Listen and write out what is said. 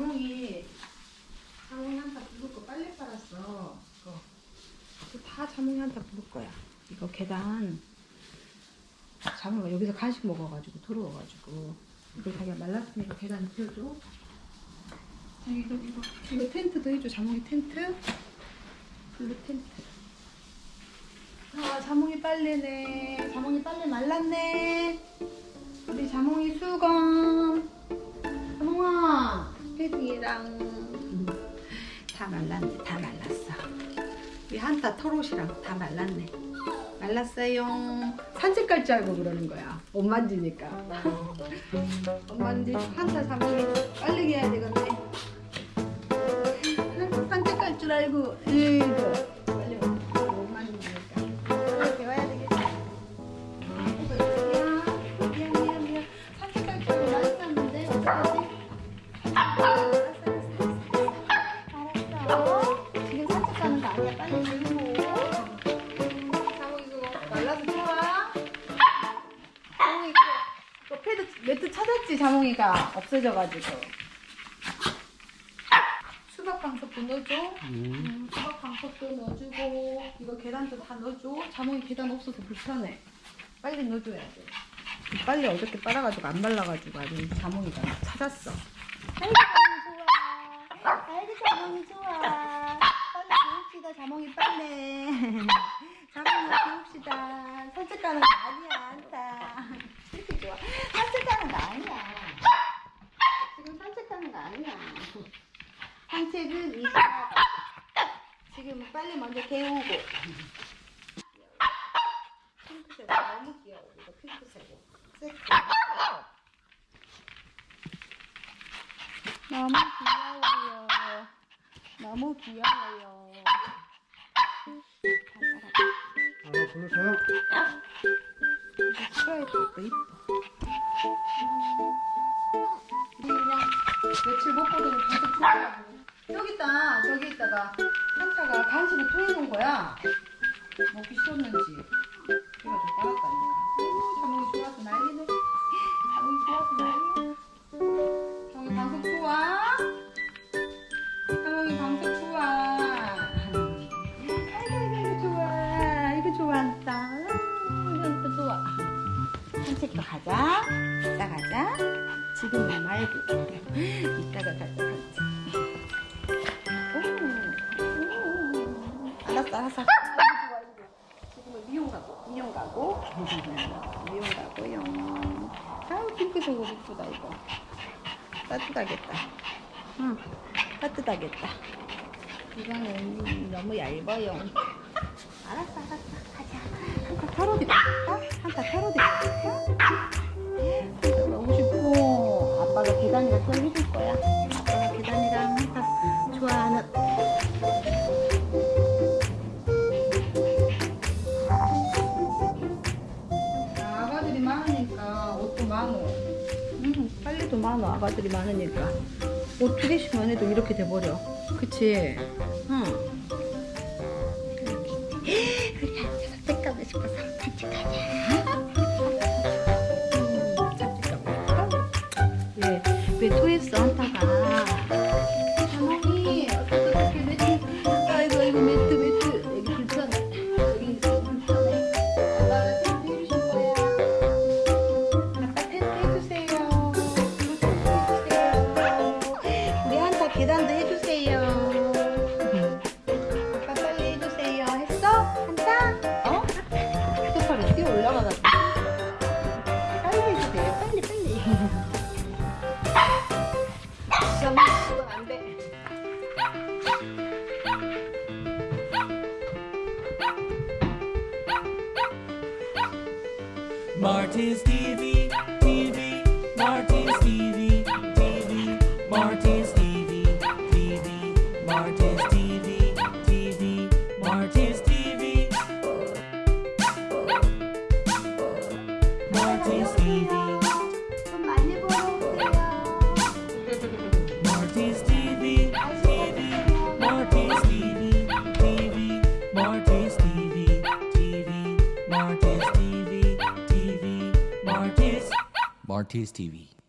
자몽이 자몽이 한타 부을 거 빨리 빨았어. 이거 다 자몽이 한타 부을 거야. 이거 계단 자몽이가 여기서 간식 먹어가지고 더러워가지고 이거 자기가 말랐으니까 계단 펴줘. 자기 이거 이거 이거 텐트도 해줘. 자몽이 텐트. 블루 텐트. 아 자몽이 빨래네. 자몽이 빨래 말랐네. 우리 자몽이 수건. 한타 털옷이랑 다 말랐네. 말랐어요. 산책 갈 줄 알고 그러는 거야. 옷 만지니까. 옷 만지 한타 자몽이 빨리 해야 되겠네. 산책 갈 줄 알고. 이거 자몽이가 없어져가지고. 수박 방석도 넣어줘. 음, 수박 방석도 넣어주고 이거 계란도 다 넣어줘. 자몽이 계단 없어서 불편해. 빨리 넣어줘야 돼. 빨리 어저께 빨아가지고 안 발라가지고 아주 자몽이가 찾았어. 아이고 자몽이 좋아. 아이고 자몽이 좋아. 빨래. 자몽이 배웁시다. 산책 가는 거 아니야 안타. 이렇게 좋아. 산책 가는 거 아니야. 지금 산책 가는 거 아니야. 산책은 이따 지금 빨리 먼저 개우고 핑크색 너무 귀여워 이거 핑크색 너무 귀여워요 너무 귀여워요 아, 불러줘요. 스트라이프도 이뻐 며칠 못 보더니 계속 좋아하고 여기 있다 저기 있다가 한타가 간식을 토해놓은 거야. 먹기 싫었는지. 그래가지고 빨았다니까. 아이고 자몽이 좋아서 난리네. 자몽이 좋아서 난리야 산책도 가자. 이따 가자. 지금은 말고. 이따가 가자 산책 오, 오. 알았어 알았어. 지금은 미용 가고? 미용 가고. 미용 가고요 아우 핑크색 옷 이쁘다 이거. 따뜻하겠다. 응 따뜻하겠다. 이거는 너무 얇아요. 알았어 알았어. 가자. 한타 입을까? 한타 입을까? 계단이랑 또 해줄 거야. 아빠가 계단이랑 한타 좋아하는 아가들이 많으니까 옷도 많어. 음, 빨리도 많어 아가들이 많으니까. 옷 두 개씩만 해도 이렇게 돼버려. 그치? 응. 우리 산책 가고 싶어서 산책 가자 왜, 왜 토했어 한타가. 자몽이 Martin's TV, TV, Martin's TV, TV, Martin's TV, TV, Martin's TV, TV, Martin's TV, Martin's TV, on TV.